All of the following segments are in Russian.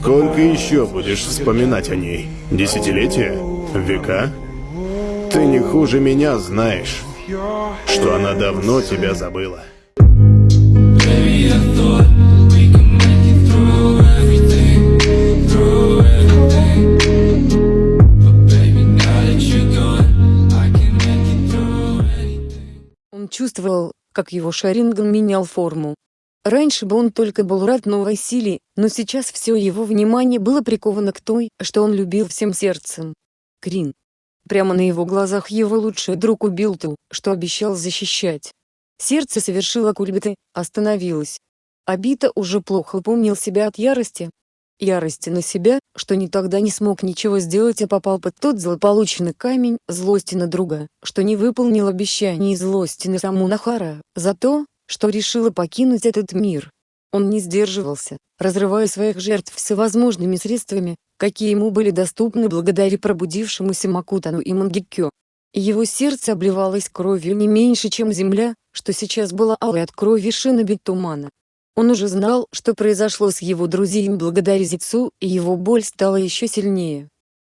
Сколько еще будешь вспоминать о ней? Десятилетия? Века? Ты не хуже меня знаешь, что она давно тебя забыла. Он чувствовал, как его шарингом менял форму. Раньше бы он только был рад новой силе, но сейчас все его внимание было приковано к той, что он любил всем сердцем. Крин. Прямо на его глазах его лучший друг убил ту, что обещал защищать. Сердце совершило кульбиты, остановилось. Абита уже плохо помнил себя от ярости. Ярости на себя, что никогда не смог ничего сделать, а попал под тот злополучный камень злости на друга, что не выполнил обещаний и злости на саму Нахара, за то, что решила покинуть этот мир. Он не сдерживался, разрывая своих жертв всевозможными средствами, какие ему были доступны благодаря пробудившемуся Макутану и Мангекё. Его сердце обливалось кровью не меньше, чем земля, что сейчас была алой от крови шиноби тумана. Он уже знал, что произошло с его друзьями благодаря Зицу, и его боль стала еще сильнее.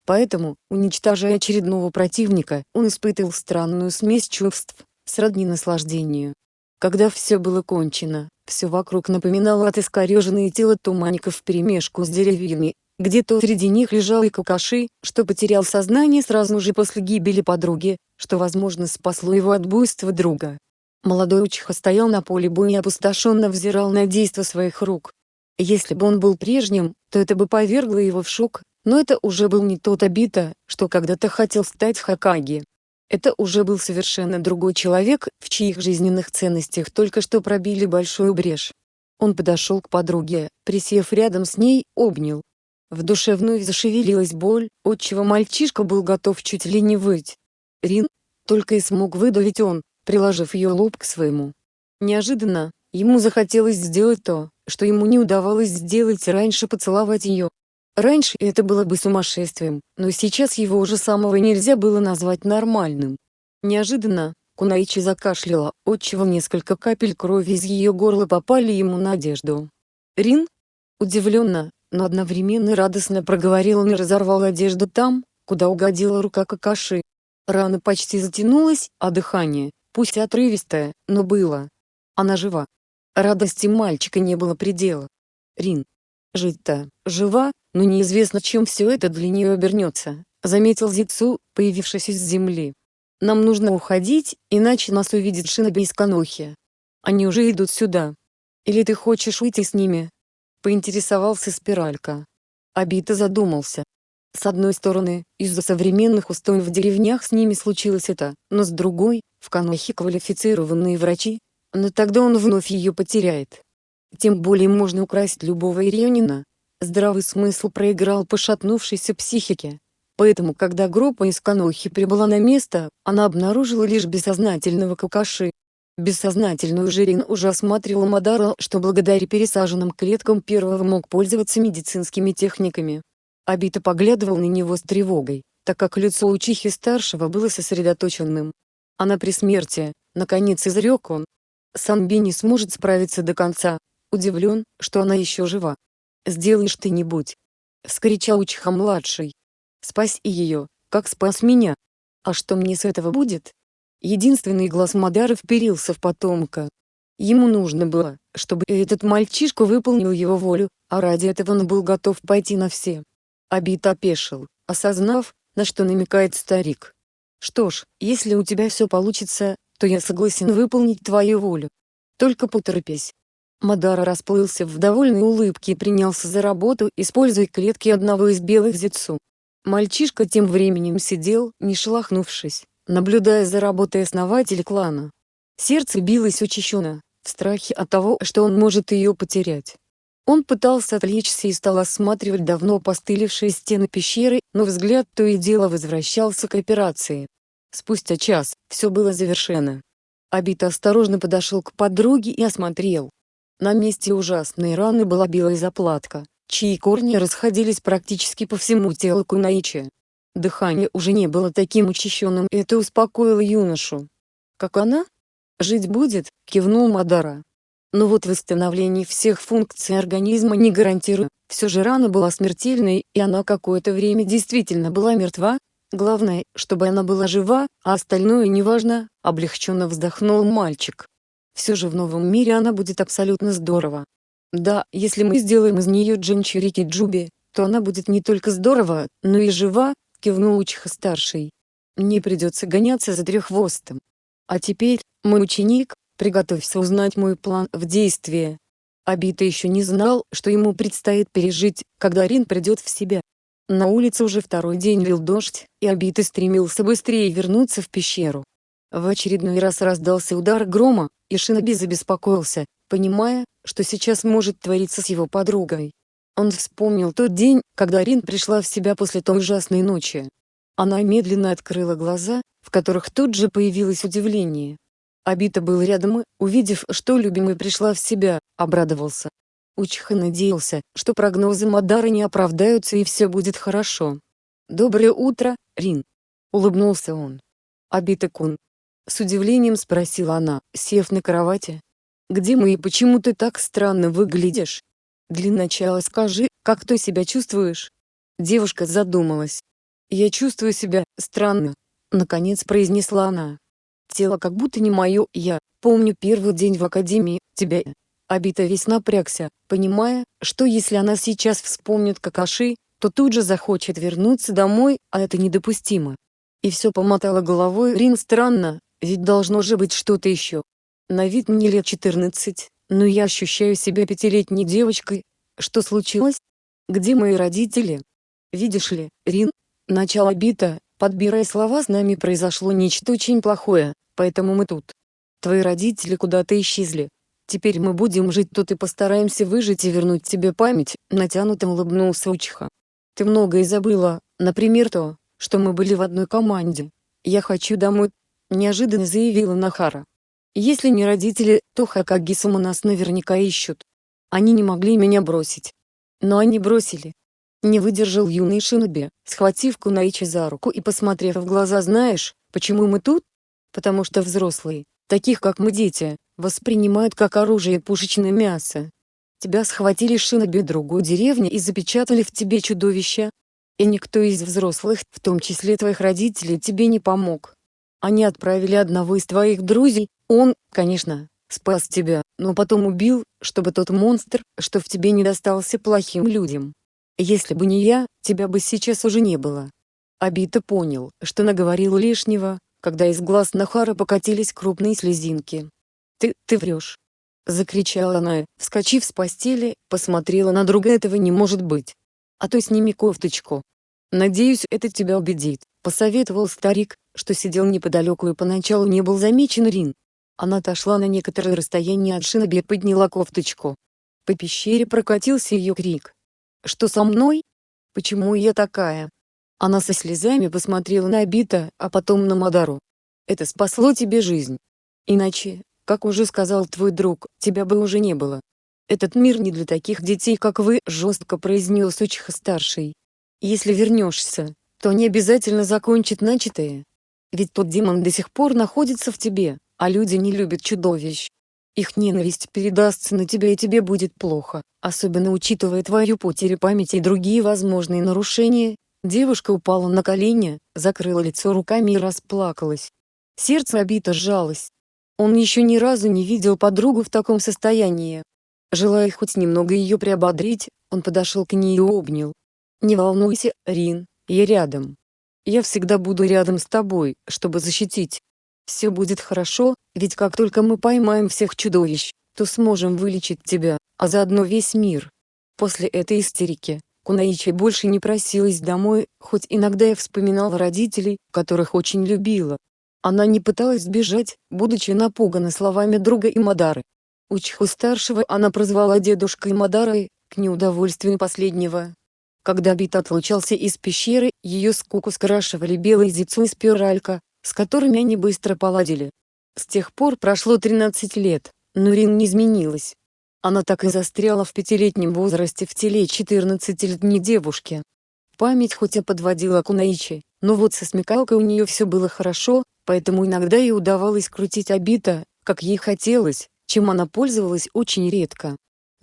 Поэтому, уничтожая очередного противника, он испытывал странную смесь чувств, сродни наслаждению. Когда все было кончено, все вокруг напоминало от искореженные тела туманников вперемешку с деревьями, где-то среди них лежал и Какаши, что потерял сознание сразу же после гибели подруги, что возможно спасло его от буйства друга. Молодой Учиха стоял на поле боя и опустошенно взирал на действо своих рук. Если бы он был прежним, то это бы повергло его в шок, но это уже был не тот Обита, что когда-то хотел стать Хакаги. Это уже был совершенно другой человек, в чьих жизненных ценностях только что пробили большую брешь. Он подошел к подруге, присев рядом с ней, обнял. В душе вновь зашевелилась боль, отчего мальчишка был готов чуть ли не выть. Рин, только и смог выдавить он, приложив ее лоб к своему. Неожиданно, ему захотелось сделать то, что ему не удавалось сделать раньше поцеловать ее. Раньше это было бы сумасшествием, но сейчас его уже самого нельзя было назвать нормальным. Неожиданно, Кунаичи закашляла, отчего несколько капель крови из ее горла попали ему на одежду. Рин? Удивленно, но одновременно радостно проговорил он и разорвал одежду там, куда угодила рука Какаши. Рана почти затянулась, а дыхание, пусть отрывистое, но было. Она жива. Радости мальчика не было предела. Рин. Жить-то, жива, но неизвестно, чем все это для нее обернется, заметил Зицу, появившись из земли. Нам нужно уходить, иначе нас увидит Шиноби из Канохи. Они уже идут сюда. Или ты хочешь уйти с ними? Поинтересовался Спиралька. Абита задумался. С одной стороны, из-за современных устоев в деревнях с ними случилось это, но с другой, в Канохе квалифицированные врачи, но тогда он вновь ее потеряет. Тем более можно украсть любого ирионина, Здравый смысл проиграл пошатнувшейся психике. Поэтому когда группа из Канохи прибыла на место, она обнаружила лишь бессознательного Какаши. Бессознательную Жирин уже осматривала Мадара, что благодаря пересаженным клеткам первого мог пользоваться медицинскими техниками. Абита поглядывал на него с тревогой, так как лицо учихи старшего было сосредоточенным. Она при смерти, наконец изрек он. Санби не сможет справиться до конца, удивлен, что она еще жива. Сделай что-нибудь!» — вскричал Учиха-младший. «Спаси ее, как спас меня! А что мне с этого будет?» Единственный глаз Мадара вперился в потомка. Ему нужно было, чтобы этот мальчишка выполнил его волю, а ради этого он был готов пойти на все. Абит опешил, осознав, на что намекает старик. «Что ж, если у тебя все получится, то я согласен выполнить твою волю. Только поторопись, Мадара расплылся в довольной улыбке и принялся за работу, используя клетки одного из белых зицу. Мальчишка тем временем сидел, не шелохнувшись, наблюдая за работой основателя клана. Сердце билось учащенно, в страхе от того, что он может ее потерять. Он пытался отвлечься и стал осматривать давно постылившие стены пещеры, но взгляд то и дело возвращался к операции. Спустя час, все было завершено. Абита осторожно подошел к подруге и осмотрел, на месте ужасной раны была белая заплатка, чьи корни расходились практически по всему телу Кунаичи. Дыхание уже не было таким учащенным и это успокоило юношу. «Как она?» «Жить будет», — кивнул Мадара. Но вот восстановление всех функций организма не гарантирую. Все же рана была смертельной, и она какое-то время действительно была мертва. Главное, чтобы она была жива, а остальное неважно, облегченно вздохнул мальчик. Все же в новом мире она будет абсолютно здорово. Да, если мы сделаем из нее Джинчурики Джуби, то она будет не только здорово, но и жива, кивнул Учиха-старший. Не придется гоняться за треххвостом. А теперь, мой ученик, приготовься узнать мой план в действии. Абита еще не знал, что ему предстоит пережить, когда Рин придет в себя. На улице уже второй день лил дождь, и Абита стремился быстрее вернуться в пещеру. В очередной раз раздался удар грома, и Шиноби забеспокоился, понимая, что сейчас может твориться с его подругой. Он вспомнил тот день, когда Рин пришла в себя после той ужасной ночи. Она медленно открыла глаза, в которых тут же появилось удивление. Абита был рядом и, увидев, что любимый пришла в себя, обрадовался. Учиха надеялся, что прогнозы Мадары не оправдаются и все будет хорошо. «Доброе утро, Рин!» — улыбнулся он. «Абита-кун!» — с удивлением спросила она, сев на кровати. «Где мы и почему ты так странно выглядишь?» Для начала скажи, как ты себя чувствуешь?» Девушка задумалась. «Я чувствую себя странно», — наконец произнесла она. «Тело как будто не мое, я помню первый день в академии, тебя». Абита весь напрягся, понимая, что если она сейчас вспомнит Какаши, то тут же захочет вернуться домой, а это недопустимо. И все помотала головой Рин странно, ведь должно же быть что-то еще. На вид мне лет 14, но я ощущаю себя пятилетней девочкой. Что случилось? Где мои родители? Видишь ли, Рин, начало бита, подбирая слова с нами произошло нечто очень плохое, поэтому мы тут. Твои родители куда-то исчезли. Теперь мы будем жить тут и постараемся выжить и вернуть тебе память, натянуто улыбнулся Учиха. Ты многое забыла, например то, что мы были в одной команде. Я хочу домой, неожиданно заявила Нахара. Если не родители, то Хакагисума нас наверняка ищут. Они не могли меня бросить. Но они бросили. Не выдержал юный Шиноби, схватив Кунаичи за руку и посмотрев в глаза «Знаешь, почему мы тут? Потому что взрослые, таких как мы дети, воспринимают как оружие пушечное мясо. Тебя схватили Шиноби другой деревни и запечатали в тебе чудовище. И никто из взрослых, в том числе твоих родителей, тебе не помог. Они отправили одного из твоих друзей, он, конечно, спас тебя, но потом убил, чтобы тот монстр, что в тебе не достался плохим людям. Если бы не я, тебя бы сейчас уже не было. Абита понял, что наговорил лишнего, когда из глаз Нахара покатились крупные слезинки. «Ты, ты врешь!» Закричала она, вскочив с постели, посмотрела на друга «Этого не может быть! А то сними кофточку!» «Надеюсь, это тебя убедит», — посоветовал старик, что сидел неподалеку и поначалу не был замечен Рин. Она отошла на некоторое расстояние от Шиноби и подняла кофточку. По пещере прокатился ее крик. «Что со мной? Почему я такая?» Она со слезами посмотрела на Абита, а потом на Мадару. «Это спасло тебе жизнь. Иначе, как уже сказал твой друг, тебя бы уже не было. Этот мир не для таких детей, как вы», — жестко произнес Учиха-старший. «Если вернешься, то не обязательно закончит начатое. Ведь тот демон до сих пор находится в тебе, а люди не любят чудовищ. Их ненависть передастся на тебя и тебе будет плохо, особенно учитывая твою потерю памяти и другие возможные нарушения. Девушка упала на колени, закрыла лицо руками и расплакалась. Сердце обито сжалось. Он еще ни разу не видел подругу в таком состоянии. Желая хоть немного ее приободрить, он подошел к ней и обнял. «Не волнуйся, Рин, я рядом. Я всегда буду рядом с тобой, чтобы защитить. Все будет хорошо, ведь как только мы поймаем всех чудовищ, то сможем вылечить тебя, а заодно весь мир. После этой истерики, Кунаичи больше не просилась домой, хоть иногда я вспоминала родителей, которых очень любила. Она не пыталась сбежать, будучи напугана словами друга и Мадары. Учху-старшего она прозвала дедушкой Мадарой, к неудовольствию последнего, когда Бит отлучался из пещеры, ее скуку скрашивали белый зицу и спиралька, с которыми они быстро поладили. С тех пор прошло 13 лет, но Рин не изменилась. Она так и застряла в пятилетнем возрасте в теле 14-летней девушки. Память хоть и подводила Кунаичи, но вот со смекалкой у нее все было хорошо, поэтому иногда ей удавалось крутить обита, как ей хотелось, чем она пользовалась очень редко.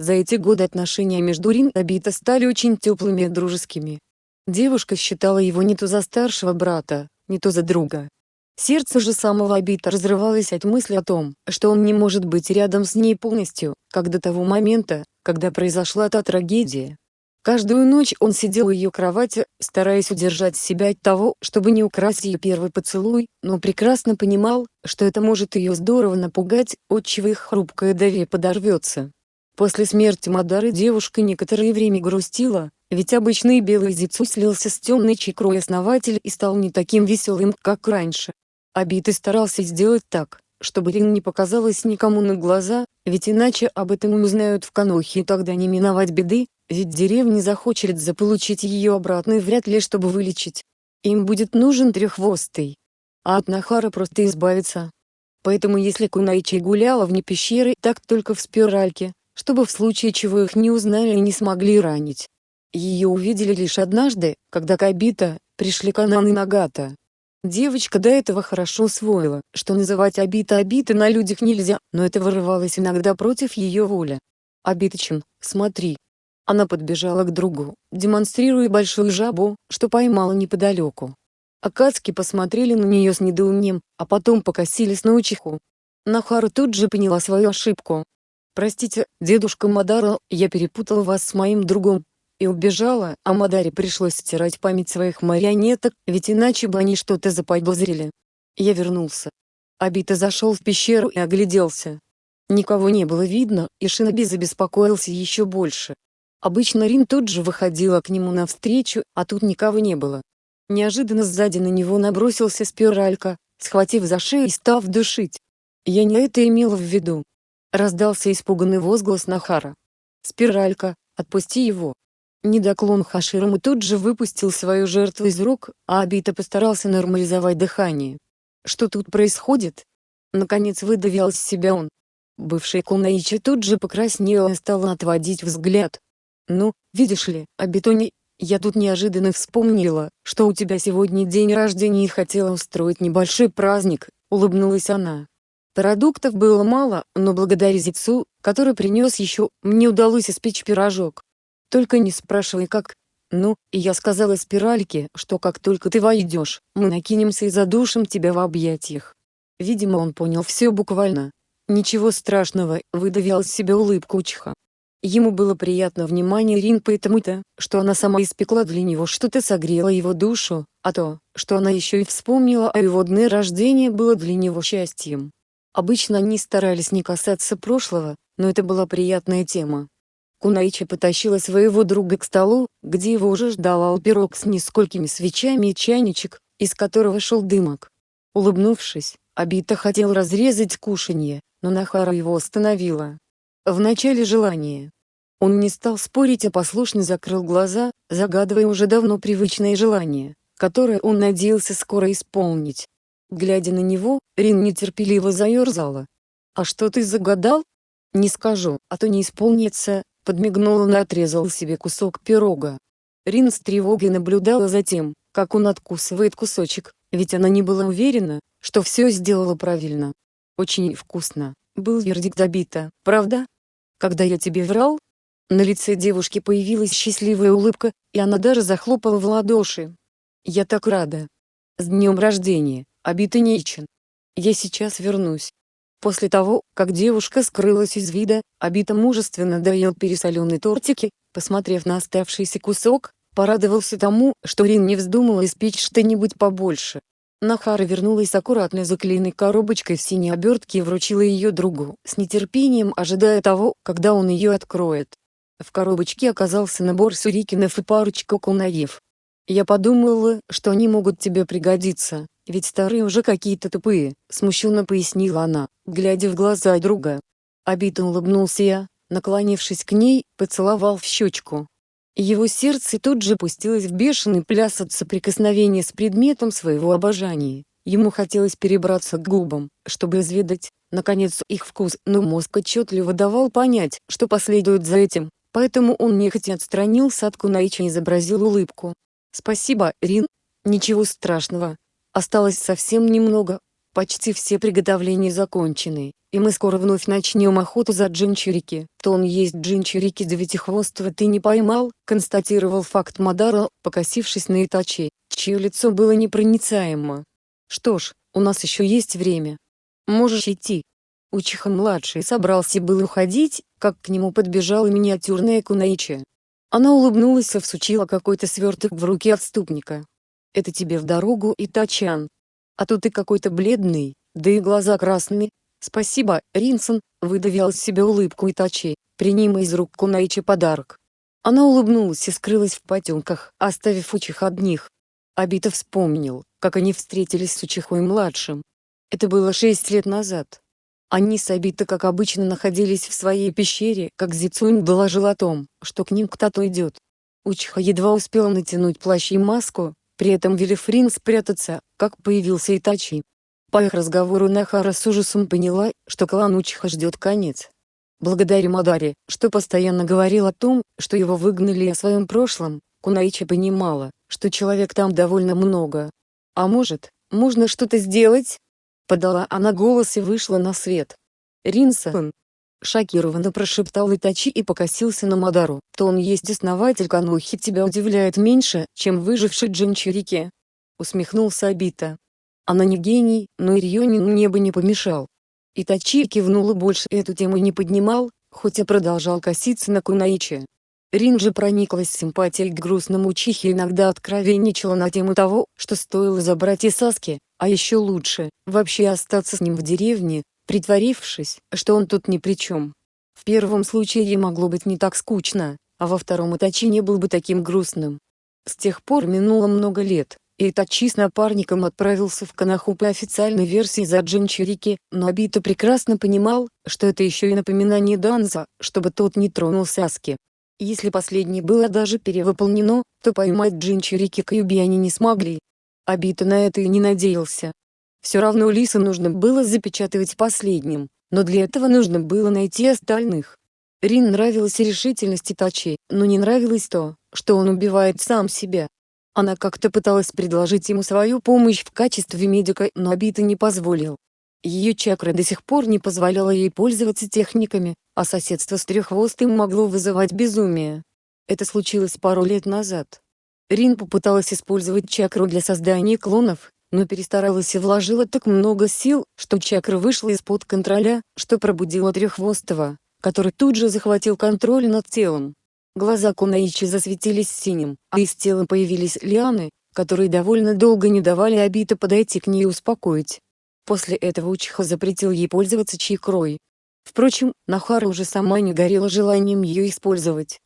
За эти годы отношения между Рин и Абита стали очень теплыми и дружескими. Девушка считала его не то за старшего брата, не то за друга. Сердце же самого Абита разрывалось от мысли о том, что он не может быть рядом с ней полностью, как до того момента, когда произошла та трагедия. Каждую ночь он сидел у ее кровати, стараясь удержать себя от того, чтобы не украсть ее первый поцелуй, но прекрасно понимал, что это может ее здорово напугать, отчего их хрупкое доверие подорвется. После смерти Мадары девушка некоторое время грустила, ведь обычный белый зицу слился с темной чекрой основатель и стал не таким веселым, как раньше. Абиты старался сделать так, чтобы Рин не показалась никому на глаза, ведь иначе об этом узнают в Канохе и тогда не миновать беды, ведь деревня захочет заполучить ее обратно и вряд ли чтобы вылечить. Им будет нужен треххвостый. А от Нахара просто избавиться. Поэтому если Кунайчи гуляла вне пещеры, так только в спиральке, чтобы в случае чего их не узнали и не смогли ранить. Ее увидели лишь однажды, когда Кабита, пришли Канан и Нагата. Девочка до этого хорошо усвоила, что называть Абита Абита на людях нельзя, но это вырывалось иногда против ее воли. «Абиточин, смотри». Она подбежала к другу, демонстрируя большую жабу, что поймала неподалеку. Акацки посмотрели на нее с недоумением, а потом покосились на учиху. Нахару тут же поняла свою ошибку. «Простите, дедушка Мадара, я перепутала вас с моим другом, и убежала, а Мадаре пришлось стирать память своих марионеток, ведь иначе бы они что-то заподозрили. Я вернулся. Абита зашел в пещеру и огляделся. Никого не было видно, и Шиноби забеспокоился еще больше. Обычно Рин тут же выходила к нему навстречу, а тут никого не было. Неожиданно сзади на него набросился спиралька, схватив за шею и став душить. Я не это имела в виду. Раздался испуганный возглас Нахара. «Спиралька, отпусти его!» Недоклон Хаширому тут же выпустил свою жертву из рук, а Абита постарался нормализовать дыхание. Что тут происходит? Наконец выдавил из себя он. Бывшая Кунаичи тут же покраснела и стала отводить взгляд. «Ну, видишь ли, Абитони, я тут неожиданно вспомнила, что у тебя сегодня день рождения и хотела устроить небольшой праздник», — улыбнулась она. Продуктов было мало, но благодаря Зицу, который принес еще, мне удалось испечь пирожок. Только не спрашивай как. Ну, и я сказала спиральке, что как только ты войдешь, мы накинемся и задушим тебя в объятиях. Видимо он понял все буквально. Ничего страшного, выдавил из себя улыбку Учиха. Ему было приятно внимание Рин потому-то, что она сама испекла для него что-то согрело его душу, а то, что она еще и вспомнила о его дне рождения было для него счастьем. Обычно они старались не касаться прошлого, но это была приятная тема. Кунаичи потащила своего друга к столу, где его уже ждал алпирог с несколькими свечами и чайничек, из которого шел дымок. Улыбнувшись, Абита хотел разрезать кушанье, но Нахара его остановила. Вначале желание. Он не стал спорить, а послушно закрыл глаза, загадывая уже давно привычное желание, которое он надеялся скоро исполнить. Глядя на него, Рин нетерпеливо заерзала. «А что ты загадал?» «Не скажу, а то не исполнится, Подмигнул он и отрезал себе кусок пирога. Рин с тревогой наблюдала за тем, как он откусывает кусочек, ведь она не была уверена, что все сделала правильно. «Очень вкусно», — был вердикт забита, правда? Когда я тебе врал? На лице девушки появилась счастливая улыбка, и она даже захлопала в ладоши. «Я так рада! С днем рождения, Абита Нейчин! Я сейчас вернусь!» После того, как девушка скрылась из вида, Абита мужественно доел пересоленные тортики, посмотрев на оставшийся кусок, порадовался тому, что Рин не вздумала испечь что-нибудь побольше. Нахара вернулась с аккуратной заклеенной коробочкой в синей обертке и вручила ее другу, с нетерпением ожидая того, когда он ее откроет. В коробочке оказался набор сурикинов и парочка кунаев. «Я подумала, что они могут тебе пригодиться», ведь старые уже какие-то тупые, смущенно пояснила она, глядя в глаза друга. Обидно улыбнулся я, наклонившись к ней, поцеловал в щечку. Его сердце тут же пустилось в бешеный пляс от соприкосновения с предметом своего обожания. Ему хотелось перебраться к губам, чтобы изведать, наконец, их вкус, но мозг отчетливо давал понять, что последует за этим, поэтому он нехотя отстранился от Кунаича и изобразил улыбку. «Спасибо, Рин. Ничего страшного, Осталось совсем немного. почти все приготовления закончены, и мы скоро вновь начнем охоту за джинчурики. То он есть джинчурики девятихвостого ты не поймал, констатировал факт Мадаро, покосившись на Итачи, чье лицо было непроницаемо. Что ж, у нас еще есть время. Можешь идти. Учиха-младший собрался был уходить, как к нему подбежала миниатюрная Кунаичи. Она улыбнулась и всучила какой-то сверток в руки отступника. «Это тебе в дорогу, Итачан. А то ты какой-то бледный, да и глаза красные. Спасибо, Ринсон», — выдавил из себя улыбку Итачи, принимая из рук Кунаичи подарок. Она улыбнулась и скрылась в потемках, оставив Учиха одних. Абита вспомнил, как они встретились с Учихой-младшим. Это было шесть лет назад. Они с Абита как обычно находились в своей пещере, как Зицунь доложил о том, что к ним кто-то идет. Учиха едва успела натянуть плащ и маску, при этом Велифрин спрятаться, как появился Итачи. По их разговору Нахара с ужасом поняла, что клан Учиха ждет конец. Благодаря Мадаре, что постоянно говорил о том, что его выгнали о своем прошлом, Кунаичи понимала, что человек там довольно много. А может, можно что-то сделать? Подала она голос и вышла на свет. Ринсон. Шокированно прошептал Итачи и покосился на Мадару. То он есть основатель Канухи тебя удивляет меньше, чем выживший Джинчурики. Усмехнулся Абита. Она не гений, но Ирьонину мне бы не помешал. Итачи кивнул и больше эту тему не поднимал, хоть и продолжал коситься на Кунаичи. Рин же прониклась симпатией к грустному Чихе и иногда откровенничала на тему того, что стоило забрать Исаски, а еще лучше, вообще остаться с ним в деревне, притворившись, что он тут ни при чем. В первом случае ей могло быть не так скучно, а во втором Итачи не был бы таким грустным. С тех пор минуло много лет, и Итачи с напарником отправился в Канаху по официальной версии за Джинчурики, но Абито прекрасно понимал, что это еще и напоминание Данза, чтобы тот не тронул Саски. Если последнее было даже перевыполнено, то поймать Джинчурики Каюби они не смогли. Абито на это и не надеялся. Все равно Лиса нужно было запечатывать последним, но для этого нужно было найти остальных. Рин нравилась решительность Итачи, но не нравилось то, что он убивает сам себя. Она как-то пыталась предложить ему свою помощь в качестве медика, но Абита не позволил. Ее чакра до сих пор не позволяла ей пользоваться техниками, а соседство с треххвостым могло вызывать безумие. Это случилось пару лет назад. Рин попыталась использовать чакру для создания клонов, но перестаралась и вложила так много сил, что чакра вышла из-под контроля, что пробудила треххвостого, который тут же захватил контроль над телом. Глаза Кунаичи засветились синим, а из тела появились лианы, которые довольно долго не давали Абита подойти к ней и успокоить. После этого Учиха запретил ей пользоваться чайкрой. Впрочем, Нахара уже сама не горела желанием ее использовать.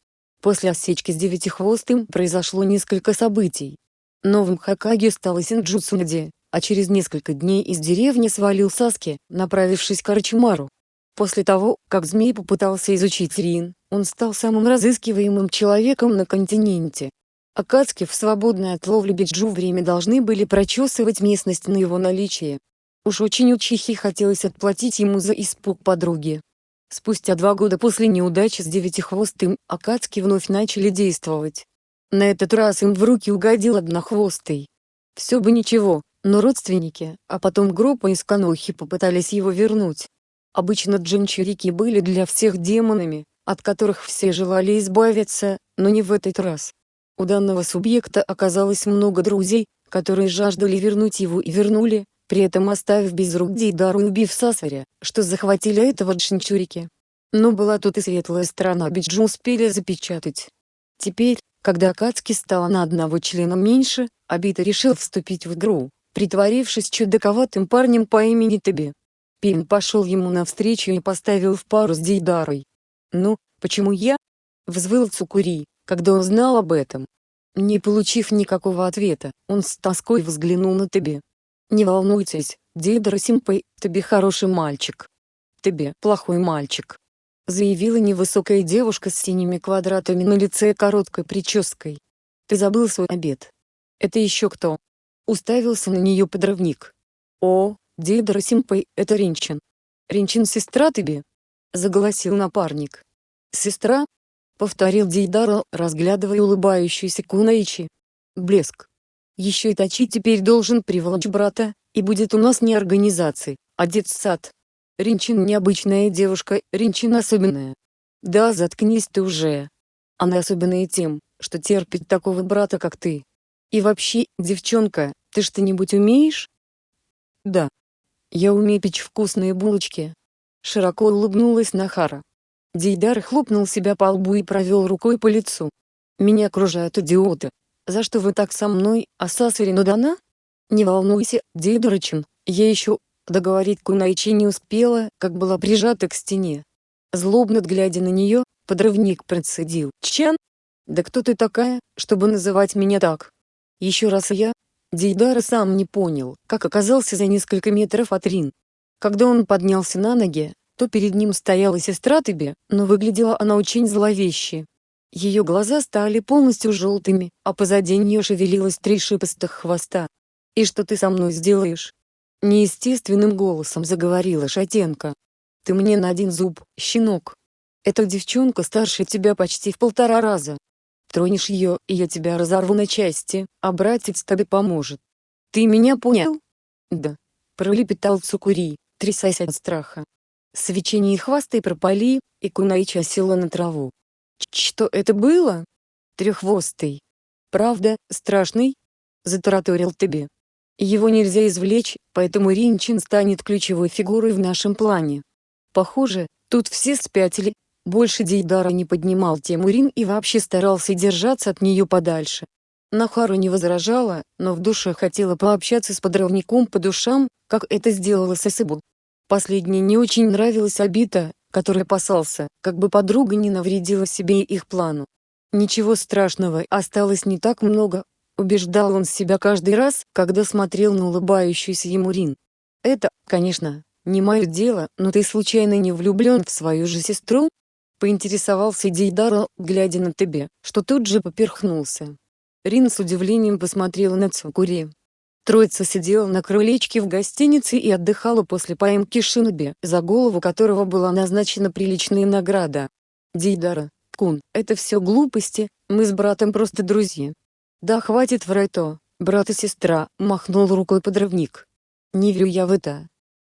После осечки с девятихвостым произошло несколько событий. Новым Хакаге стала Синджутсунди, а через несколько дней из деревни свалил Саски, направившись к Арчимару. После того, как змей попытался изучить Рин, он стал самым разыскиваемым человеком на континенте. Акацки в свободное от ловли биджу время должны были прочесывать местность на его наличие. Уж очень у Чихи хотелось отплатить ему за испуг подруги. Спустя два года после неудачи с девятихвостым, Акацки вновь начали действовать. На этот раз им в руки угодил однохвостый. Все бы ничего, но родственники, а потом группа из Канохи попытались его вернуть. Обычно джинчурики были для всех демонами, от которых все желали избавиться, но не в этот раз. У данного субъекта оказалось много друзей, которые жаждали вернуть его и вернули, при этом оставив без рук Дейдару и убив Сасаря, что захватили этого Джинчурики. Но была тут и светлая сторона Биджу успели запечатать. Теперь, когда Акацки стало на одного члена меньше, Абита решил вступить в игру, притворившись чудаковатым парнем по имени Таби. Пин пошел ему навстречу и поставил в пару с Дейдарой. «Ну, почему я?» — взвыл Цукури, когда он знал об этом. Не получив никакого ответа, он с тоской взглянул на Таби. Не волнуйтесь, Дейдара Симпэй, тебе хороший мальчик. Тебе плохой мальчик. Заявила невысокая девушка с синими квадратами на лице и короткой прической. Ты забыл свой обед. Это еще кто? Уставился на нее подрывник. О, Дейдара Симпэй, это Ринчин. Ринчин сестра тебе? Заголосил напарник. Сестра? Повторил Дейдара, разглядывая улыбающуюся Кунаичи. Блеск. Еще и Тачи теперь должен приволочь брата, И будет у нас не организации, а детсад. Ринчин необычная девушка, Ринчин особенная. Да заткнись ты уже. Она особенная тем, что терпит такого брата как ты. И вообще, девчонка, ты что-нибудь умеешь? Да. Я умею печь вкусные булочки. Широко улыбнулась Нахара. Дейдар хлопнул себя по лбу и провел рукой по лицу. Меня окружают идиоты. За что вы так со мной, Асасварину дана? Не волнуйся, Дейдарачин, я еще, договорить Кунайчи не успела, как была прижата к стене. Злобно глядя на нее, подрывник процедил. Чан? Да кто ты такая, чтобы называть меня так? Еще раз я, Дейдара сам не понял, как оказался за несколько метров от Рин. Когда он поднялся на ноги, то перед ним стояла сестра Тебе, но выглядела она очень зловеще. Ее глаза стали полностью желтыми, а позади нее шевелилось три шипастых хвоста. «И что ты со мной сделаешь?» Неестественным голосом заговорила Шатенко. «Ты мне на один зуб, щенок. Эта девчонка старше тебя почти в полтора раза. Тронешь ее, и я тебя разорву на части, а братец тебе поможет. Ты меня понял? Да. Пролепетал Цукури, трясясь от страха. Свечение и хвосты пропали, и Кунаича села на траву. Что это было? Треххвостый. Правда, страшный? Затараторил тебе. Его нельзя извлечь, поэтому Ринчин станет ключевой фигурой в нашем плане. Похоже, тут все спятили, больше Дейдара не поднимал тему Рин и вообще старался держаться от нее подальше. Нахару не возражала, но в душе хотела пообщаться с подрывником по душам, как это сделала Сесыбу. Последней не очень нравилась Абита, который опасался, как бы подруга не навредила себе и их плану. Ничего страшного, осталось не так много, убеждал он себя каждый раз, когда смотрел на улыбающуюся ему Рин. Это, конечно, не мое дело, но ты случайно не влюблен в свою же сестру? Поинтересовался Дейдара, глядя на тебе, что тут же поперхнулся. Рин с удивлением посмотрела на Цукури. Троица сидела на крылечке в гостинице и отдыхала после поимки Шиноби, за голову которого была назначена приличная награда. Дейдара, Кун, это все глупости, мы с братом просто друзья. Да хватит врать то, брат и сестра, махнул рукой подрывник. Не верю я в это.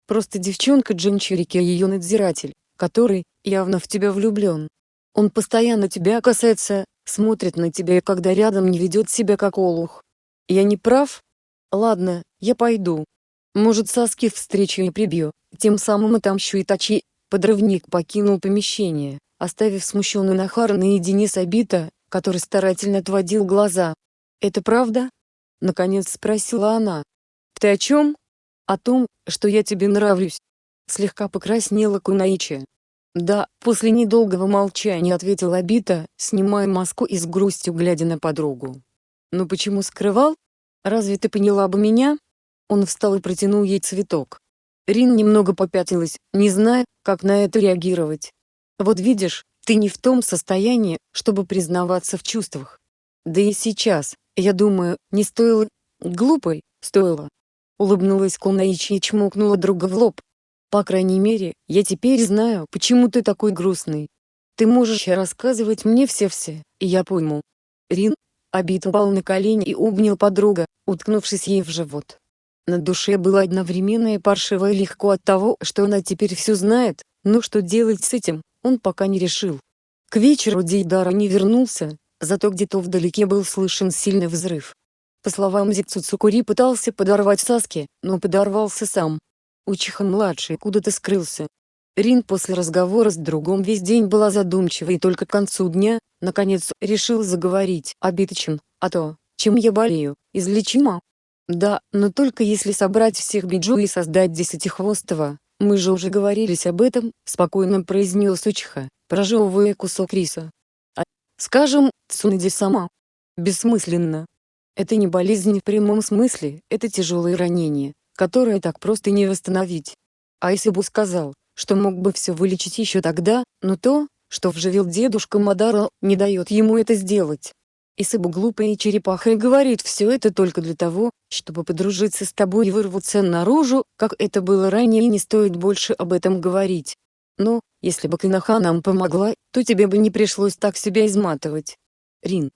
Просто девчонка Джинчурики ее надзиратель, который, явно в тебя влюблен. Он постоянно тебя касается, смотрит на тебя и когда рядом не ведет себя как олух. Я не прав? Ладно, я пойду. Может Саски встречу и прибью, тем самым отомщу Итачи. Подрывник покинул помещение, оставив смущенную Нахару наедине с Абита, который старательно отводил глаза. «Это правда?» — наконец спросила она. «Ты о чем?» «О том, что я тебе нравлюсь». Слегка покраснела Кунаичи. «Да», — после недолгого молчания ответил Абита, снимая маску и с грустью глядя на подругу. «Ну почему скрывал? Разве ты поняла бы меня?» Он встал и протянул ей цветок. Рин немного попятилась, не зная, как на это реагировать. «Вот видишь, ты не в том состоянии, чтобы признаваться в чувствах. Да и сейчас, я думаю, не стоило... Глупой, стоило». Улыбнулась Кунаичи и чмокнула друга в лоб, по крайней мере, я теперь знаю, почему ты такой грустный. Ты можешь рассказывать мне все-все, и я пойму. Рин, обид упал на колени и обнял подруга, уткнувшись ей в живот. На душе было одновременно и паршиво и легко от того, что она теперь все знает, но что делать с этим, он пока не решил. К вечеру Дейдара не вернулся, зато где-то вдалеке был слышен сильный взрыв. По словам Зицу Цукури пытался подорвать Саски, но подорвался сам. Учиха-младший куда-то скрылся. Рин после разговора с другом весь день была задумчива и только к концу дня, наконец, решил заговорить о Биточем, а то, чем я болею, излечимо. Да, но только если собрать всех биджу и создать десятихвостого, мы же уже говорились об этом, спокойно произнес Учиха, прожевывая кусок риса. А, скажем, Цунади сама. Бессмысленно. Это не болезнь в прямом смысле, это тяжелое ранение, которое так просто не восстановить. А если бы сказал, что мог бы все вылечить еще тогда, но то, что вживил дедушка Мадара, не дает ему это сделать. Исыбу глупая черепаха и говорит все это только для того, чтобы подружиться с тобой и вырваться наружу, как это было ранее и не стоит больше об этом говорить. Но, если бы Кинаха нам помогла, то тебе бы не пришлось так себя изматывать. Рин.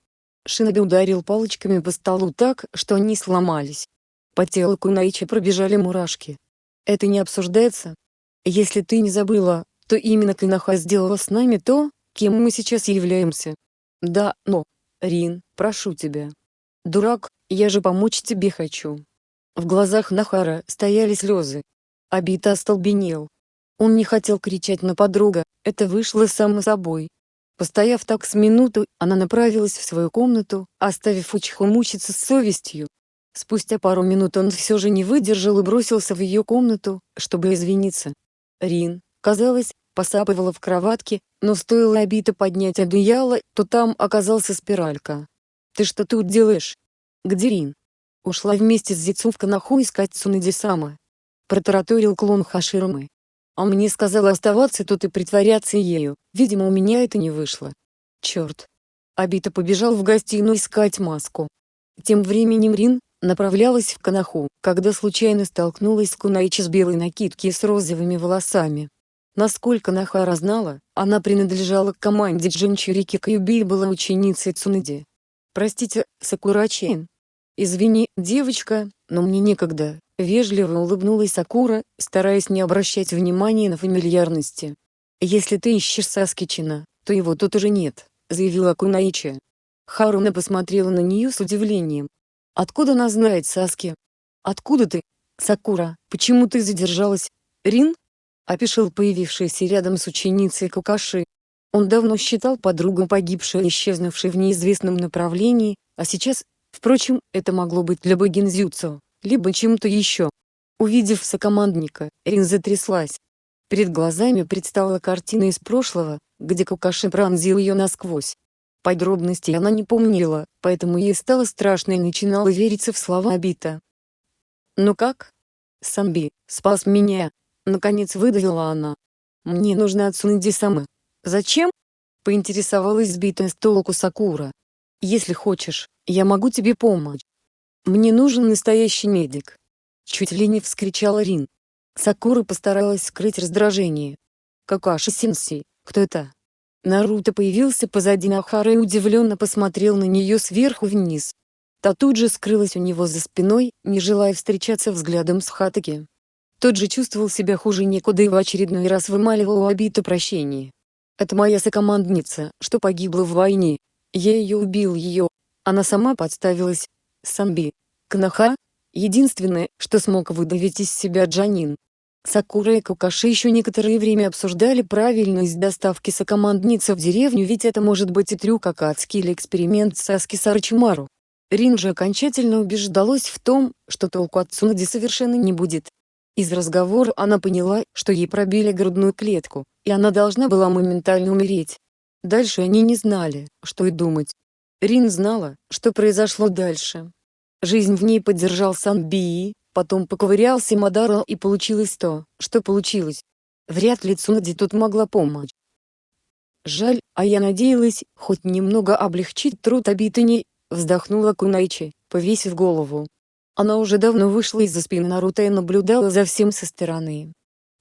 Шиноби ударил палочками по столу так, что они сломались. По телу Кунаичи пробежали мурашки. Это не обсуждается? Если ты не забыла, то именно Канаха сделала с нами то, кем мы сейчас являемся. Да, но, Рин, прошу тебя. Дурак, я же помочь тебе хочу. В глазах Нахара стояли слезы. Абита остолбенел. Он не хотел кричать на подруга, это вышло само собой. Постояв так с минуту, она направилась в свою комнату, оставив Учиху мучиться с совестью. Спустя пару минут он все же не выдержал и бросился в ее комнату, чтобы извиниться. Рин, казалось, посапывала в кроватке, но стоило обито поднять одеяло, то там оказался спиралька. «Ты что тут делаешь?» «Где Рин?» «Ушла вместе с Зицу в Канаху искать Цунэдисама». Протараторил клон Хаширмы. А мне сказала оставаться тут и притворяться ею, видимо у меня это не вышло. Черт. Абита побежал в гостиную искать маску. Тем временем Рин направлялась в Канаху, когда случайно столкнулась с Кунаичи с белой накидки и с розовыми волосами. Насколько Нахара знала, она принадлежала к команде Джинчурики Каюби и была ученицей Цунэди. «Простите, Сакурачен. Извини, девочка, но мне некогда», — вежливо улыбнулась Сакура, стараясь не обращать внимания на фамильярности. «Если ты ищешь Саскичина, то его тут уже нет», — заявила Кунаичи. Харуна посмотрела на нее с удивлением. «Откуда она знает Саски?» «Откуда ты?» «Сакура, почему ты задержалась?» «Рин?» — опишил появившийся рядом с ученицей Кукаши. Он давно считал подругу погибшей и исчезнувшей в неизвестном направлении, а сейчас, впрочем, это могло быть либо гинзюцу, либо чем-то еще. Увидев сокомандника, Рин затряслась. Перед глазами предстала картина из прошлого, где Кукаши пронзил ее насквозь. Подробностей она не помнила, поэтому ей стало страшно и начинала вериться в слова Абита. «Ну как?» «Самби, спас меня!» Наконец выдавила она. «Мне нужно от Сунэди-самы». «Зачем?» Поинтересовалась сбитая с толку Сакура. «Если хочешь, я могу тебе помочь. Мне нужен настоящий медик». Чуть ли не вскричала Рин. Сакура постаралась скрыть раздражение. «Какаши-сенсей, кто это?» Наруто появился позади Нахары и удивленно посмотрел на нее сверху вниз. Та тут же скрылась у него за спиной, не желая встречаться взглядом с Хатаки. Тот же чувствовал себя хуже некуда и в очередной раз вымаливал у Абита прощение. «Это моя сокомандница, что погибла в войне. Я ее убил ее. Она сама подставилась. Самби. Кнаха? Единственное, что смог выдавить из себя Джанин. Сакура и Кукаши еще некоторое время обсуждали правильность доставки сокомандницы в деревню ведь это может быть и трюк Акацки или эксперимент Саски Сарачимару. Рин же окончательно убеждалась в том, что толку от Цунади совершенно не будет. Из разговора она поняла, что ей пробили грудную клетку, и она должна была моментально умереть. Дальше они не знали, что и думать. Рин знала, что произошло дальше. Жизнь в ней поддержал Санбии, Потом поковырялся Мадаро и получилось то, что получилось. Вряд ли Цунади тут могла помочь. Жаль, а я надеялась, хоть немного облегчить труд Абитани, вздохнула Кунайчи, повесив голову. Она уже давно вышла из-за спины Наруто и наблюдала за всем со стороны.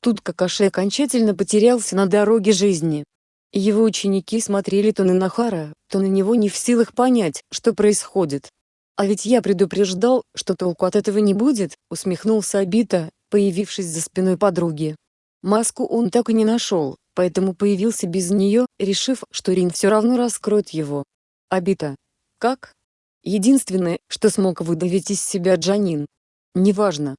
Тут Какаши окончательно потерялся на дороге жизни. Его ученики смотрели то на Нахара, то на него не в силах понять, что происходит. «А ведь я предупреждал, что толку от этого не будет», — усмехнулся Абита, появившись за спиной подруги. Маску он так и не нашел, поэтому появился без нее, решив, что Рин все равно раскроет его. Абита. Как? Единственное, что смог выдавить из себя Джанин. Неважно.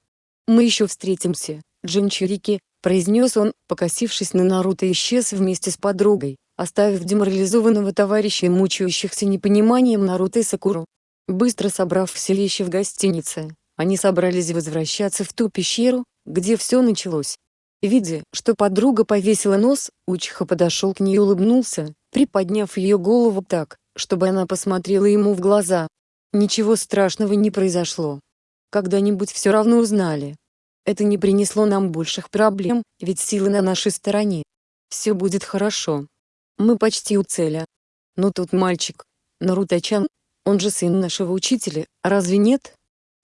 Мы еще встретимся, Джинчурики, произнес он, покосившись на Наруто и исчез вместе с подругой, оставив деморализованного товарища и мучающихся непониманием Наруто и Сакуру. Быстро собрав все вещи в гостинице, они собрались возвращаться в ту пещеру, где все началось. Видя, что подруга повесила нос, Учиха подошел к ней и улыбнулся, приподняв ее голову так, чтобы она посмотрела ему в глаза. Ничего страшного не произошло. Когда-нибудь все равно узнали. Это не принесло нам больших проблем, ведь силы на нашей стороне. Все будет хорошо. Мы почти у цели. Но тут мальчик, Наруто-чан, он же сын нашего учителя, разве нет?»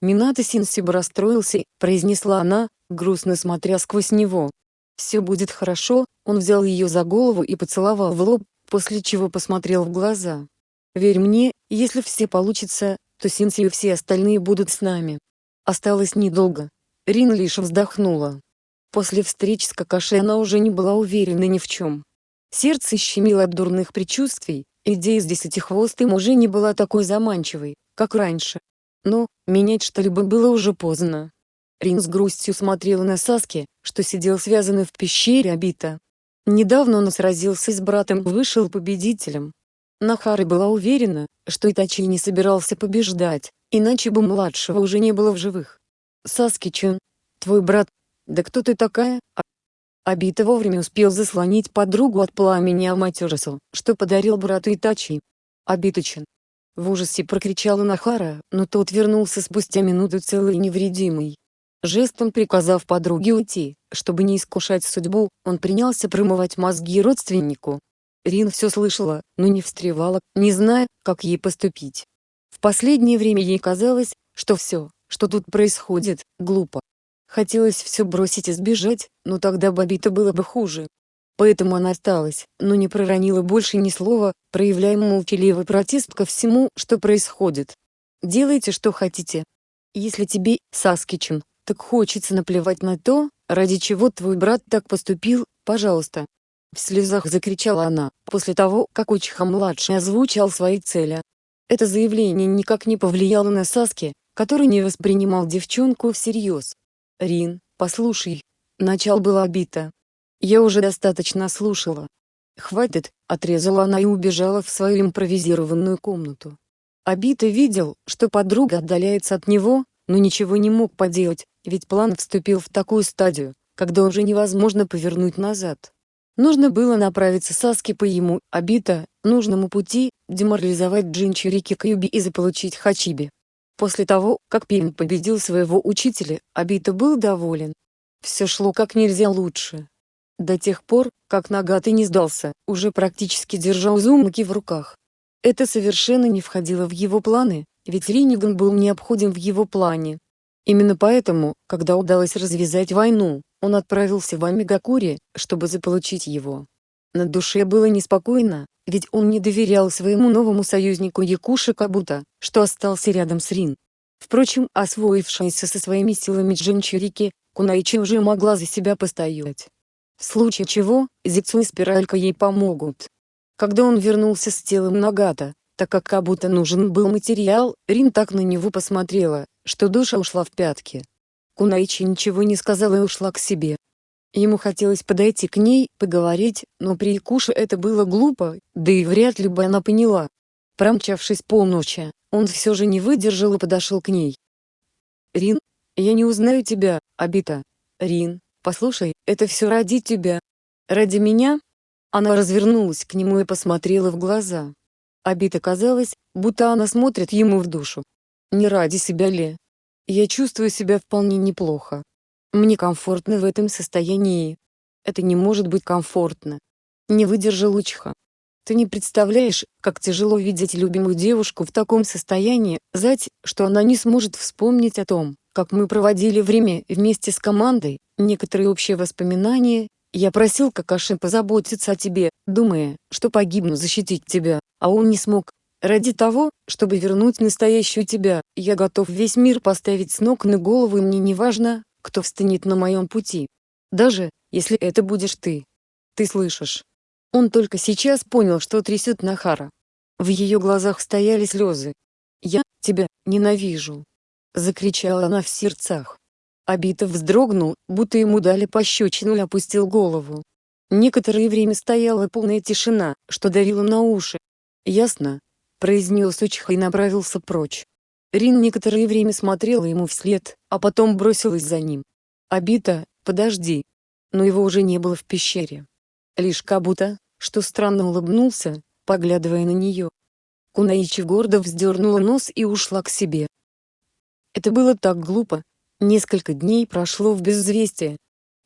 Минато Синсиба расстроился, произнесла она, грустно смотря сквозь него. «Все будет хорошо», он взял ее за голову и поцеловал в лоб, после чего посмотрел в глаза. «Верь мне, если все получится, то Синси и все остальные будут с нами. Осталось недолго. Рин лишь вздохнула. После встреч с Какаши она уже не была уверена ни в чем. Сердце щемило от дурных предчувствий, идея с десятихвостым уже не была такой заманчивой, как раньше. Но, менять что-либо было уже поздно. Рин с грустью смотрела на Саски, что сидел связанный в пещере Абита. Недавно он сразился с братом и вышел победителем. Нахара была уверена, что Итачи не собирался побеждать, иначе бы младшего уже не было в живых. Саски-чун, твой брат, да кто ты такая? А... Абита вовремя успел заслонить подругу от пламени Аматерасу, что подарил брату Итачи. Абита-чун. В ужасе прокричала Нахара, но тот вернулся спустя минуту целый и невредимый. Жестом приказав подруге уйти, чтобы не искушать судьбу, он принялся промывать мозги родственнику. Рин все слышала, но не встревала, не зная, как ей поступить. В последнее время ей казалось, что все, что тут происходит, глупо. Хотелось все бросить и сбежать, но тогда Бабита было бы хуже. Поэтому она осталась, но не проронила больше ни слова, проявляя молчаливый протест ко всему, что происходит. «Делайте, что хотите. Если тебе, Саскичем, так хочется наплевать на то, ради чего твой брат так поступил, пожалуйста». В слезах закричала она, после того, как Учиха-младший озвучал свои цели. Это заявление никак не повлияло на Саски, который не воспринимал девчонку всерьез. «Рин, послушай». Начал было обито. «Я уже достаточно слушала». «Хватит», — отрезала она и убежала в свою импровизированную комнату. Абита видел, что подруга отдаляется от него, но ничего не мог поделать, ведь план вступил в такую стадию, когда уже невозможно повернуть назад. Нужно было направиться Саски по ему, Абита, нужному пути, деморализовать Джинчурики Кьюби и заполучить Хачиби. После того, как Пин победил своего учителя, Абита был доволен. Все шло как нельзя лучше. До тех пор, как Нагаты не сдался, уже практически держал Узумаки в руках. Это совершенно не входило в его планы, ведь Риниган был необходим в его плане. Именно поэтому, когда удалось развязать войну, он отправился в Амигакури, чтобы заполучить его. На душе было неспокойно, ведь он не доверял своему новому союзнику Якуши Кабута, что остался рядом с Рин. Впрочем, освоившаяся со своими силами Джинчурики, Кунайчи уже могла за себя постоять. В случае чего, Зицу и Спиралька ей помогут. Когда он вернулся с телом Нагата, так как Кабута нужен был материал, Рин так на него посмотрела, что душа ушла в пятки. Кунайчи ничего не сказала и ушла к себе. Ему хотелось подойти к ней, поговорить, но при Якуше это было глупо, да и вряд ли бы она поняла. Промчавшись полночи, он все же не выдержал и подошел к ней. «Рин, я не узнаю тебя, Абита. Рин, послушай, это все ради тебя. Ради меня?» Она развернулась к нему и посмотрела в глаза. Абита казалось, будто она смотрит ему в душу. Не ради себя ли? Я чувствую себя вполне неплохо. Мне комфортно в этом состоянии. Это не может быть комфортно. Не выдержал Учха. Ты не представляешь, как тяжело видеть любимую девушку в таком состоянии, знать, что она не сможет вспомнить о том, как мы проводили время вместе с командой, некоторые общие воспоминания. Я просил Какаши позаботиться о тебе, думая, что погибну защитить тебя, а он не смог, Ради того, чтобы вернуть настоящую тебя, я готов весь мир поставить с ног на голову и мне не важно, кто встанет на моем пути. Даже, если это будешь ты. Ты слышишь? Он только сейчас понял, что трясет Нахара. В ее глазах стояли слезы. «Я тебя ненавижу!» Закричала она в сердцах. Абитов вздрогнул, будто ему дали пощечину и опустил голову. Некоторое время стояла полная тишина, что давила на уши. Ясно, произнес Учха и направился прочь. Рин некоторое время смотрела ему вслед, а потом бросилась за ним. «Абита, подожди!» Но его уже не было в пещере. Лишь Кабута, что странно улыбнулся, поглядывая на нее. Кунаичи гордо вздернула нос и ушла к себе. Это было так глупо. Несколько дней прошло в безвестие.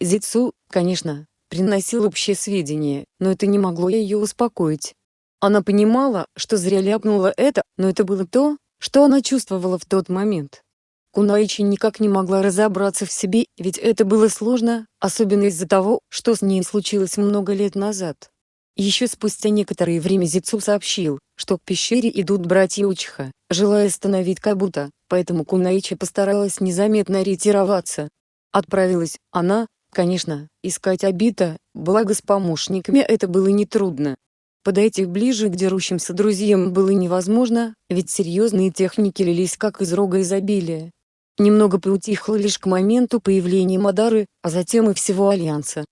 Зицу, конечно, приносил общие сведения, но это не могло ее успокоить. Она понимала, что зря ляпнула это, но это было то, что она чувствовала в тот момент. Кунаичи никак не могла разобраться в себе, ведь это было сложно, особенно из-за того, что с ней случилось много лет назад. Еще спустя некоторое время Зицу сообщил, что к пещере идут братья Учиха, желая остановить Кабута, поэтому Кунаичи постаралась незаметно ретироваться. Отправилась она, конечно, искать Абита, благо с помощниками это было нетрудно. Подойти ближе к дерущимся друзьям было невозможно, ведь серьезные техники лились как из рога изобилия. Немного поутихло лишь к моменту появления Мадары, а затем и всего Альянса.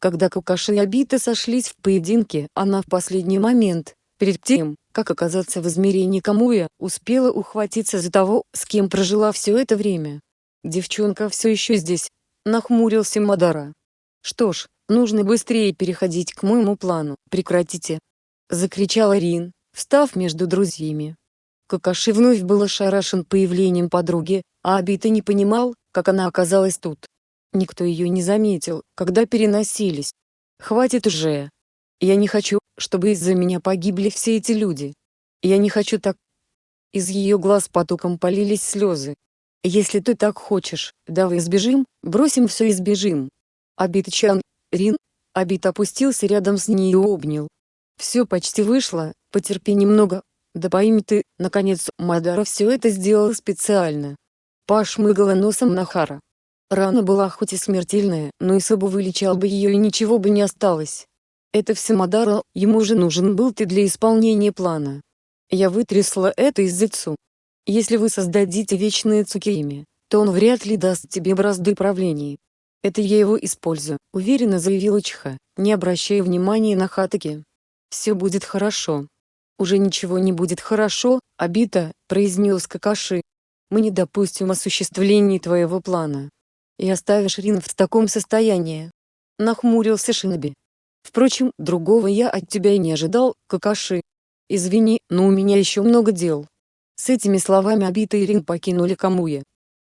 Когда Кукаши и Абита сошлись в поединке, она в последний момент, перед тем, как оказаться в измерении Камуя, успела ухватиться за того, с кем прожила все это время. «Девчонка все еще здесь», — нахмурился Мадара. «Что ж, нужно быстрее переходить к моему плану, прекратите!» — закричала Рин, встав между друзьями. Какаши вновь был ошарашен появлением подруги, а Абита не понимал, как она оказалась тут. Никто ее не заметил, когда переносились. «Хватит уже! Я не хочу, чтобы из-за меня погибли все эти люди. Я не хочу так...» Из ее глаз потоком полились слезы. «Если ты так хочешь, давай сбежим, бросим все и сбежим». Абит-чан, Рин, Абит опустился рядом с ней и обнял. «Все почти вышло, потерпи немного, да пойми ты, наконец, Мадара все это сделала специально. Пошмыгала носом Нахара. Рана была хоть и смертельная, но Исабу вылечал бы ее и ничего бы не осталось. Это все Мадара, ему же нужен был ты для исполнения плана. Я вытрясла это из Зицу. Если вы создадите вечные Цукейми, то он вряд ли даст тебе бразды правления. Это я его использую, уверенно заявила Чха, не обращая внимания на Хатаки. Все будет хорошо. «Уже ничего не будет хорошо, Абита», — произнес Какаши. «Мы не допустим осуществления твоего плана. И оставишь Рин в таком состоянии». Нахмурился Шиноби. «Впрочем, другого я от тебя и не ожидал, Какаши. Извини, но у меня еще много дел». С этими словами Абита и Рин покинули Камуя.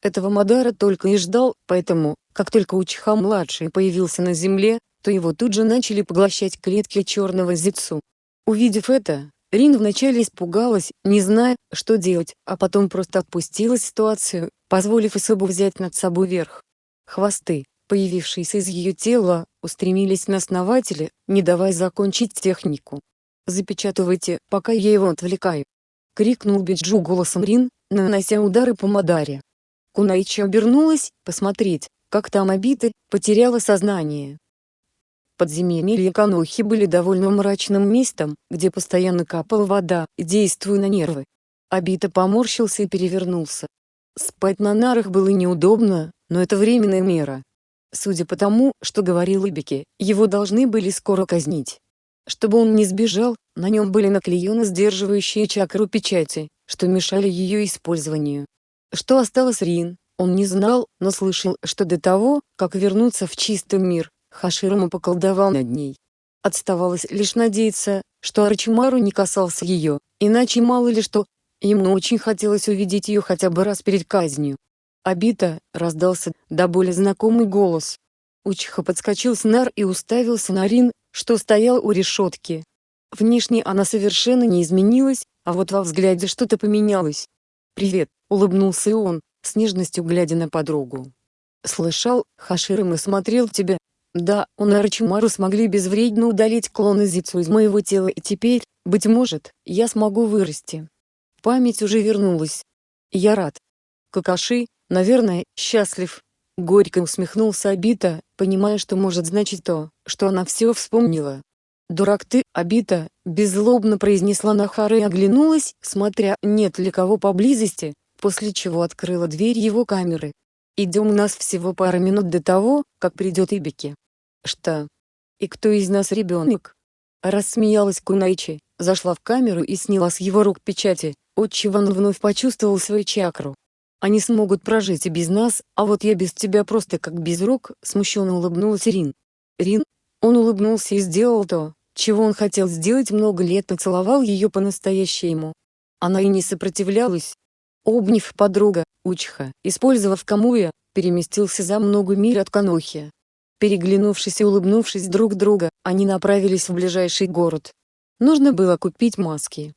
Этого Мадара только и ждал, поэтому, как только Учиха-младший появился на земле, то его тут же начали поглощать клетки черного зицу. Увидев это, Рин вначале испугалась, не зная, что делать, а потом просто отпустила ситуацию, позволив Исабу взять над собой верх. Хвосты, появившиеся из ее тела, устремились на основателя, не давая закончить технику. «Запечатывайте, пока я его отвлекаю!» — крикнул Биджу голосом Рин, нанося удары по Мадаре. Кунаичи обернулась, посмотреть, как там обиты, потеряла сознание. Подземелья Канохи были довольно мрачным местом, где постоянно капала вода, действуя на нервы. Абита поморщился и перевернулся. Спать на нарах было неудобно, но это временная мера. Судя по тому, что говорил Ибики, его должны были скоро казнить. Чтобы он не сбежал, на нем были наклеены сдерживающие чакру печати, что мешали ее использованию. Что осталось Рин, он не знал, но слышал, что до того, как вернуться в чистый мир, Хаширама поколдовал над ней. Отставалось лишь надеяться, что Арчимару не касался ее, иначе мало ли что, ему очень хотелось увидеть ее хотя бы раз перед казнью. Обита, раздался, до боли знакомый голос. Учиха подскочил с нар и уставился на Рин, что стоял у решетки. Внешне она совершенно не изменилась, а вот во взгляде что-то поменялось. «Привет», — улыбнулся и он, с нежностью глядя на подругу. «Слышал, Хаширама смотрел тебя, да, он и Арчимару смогли безвредно удалить клон Изицу из моего тела и теперь, быть может, я смогу вырасти. Память уже вернулась. Я рад. Какаши, наверное, счастлив. Горько усмехнулся Абита, понимая, что может значить то, что она все вспомнила. «Дурак ты, Абита!» – беззлобно произнесла Нахара и оглянулась, смотря, нет ли кого поблизости, после чего открыла дверь его камеры. «Идем у нас всего пара минут до того, как придет Ибики». Что? И кто из нас ребенок? Рассмеялась Кунайчи, зашла в камеру и сняла с его рук печати, отчего он вновь почувствовал свою чакру. Они смогут прожить и без нас, а вот я без тебя просто как без рук, смущенно улыбнулась Рин. Рин? Он улыбнулся и сделал то, чего он хотел сделать много лет поцеловал ее по-настоящему. Она и не сопротивлялась. Обняв подруга, Учха, использовав Камуя, переместился за много миль от Канохи. Переглянувшись и улыбнувшись друг друга, они направились в ближайший город. Нужно было купить маски,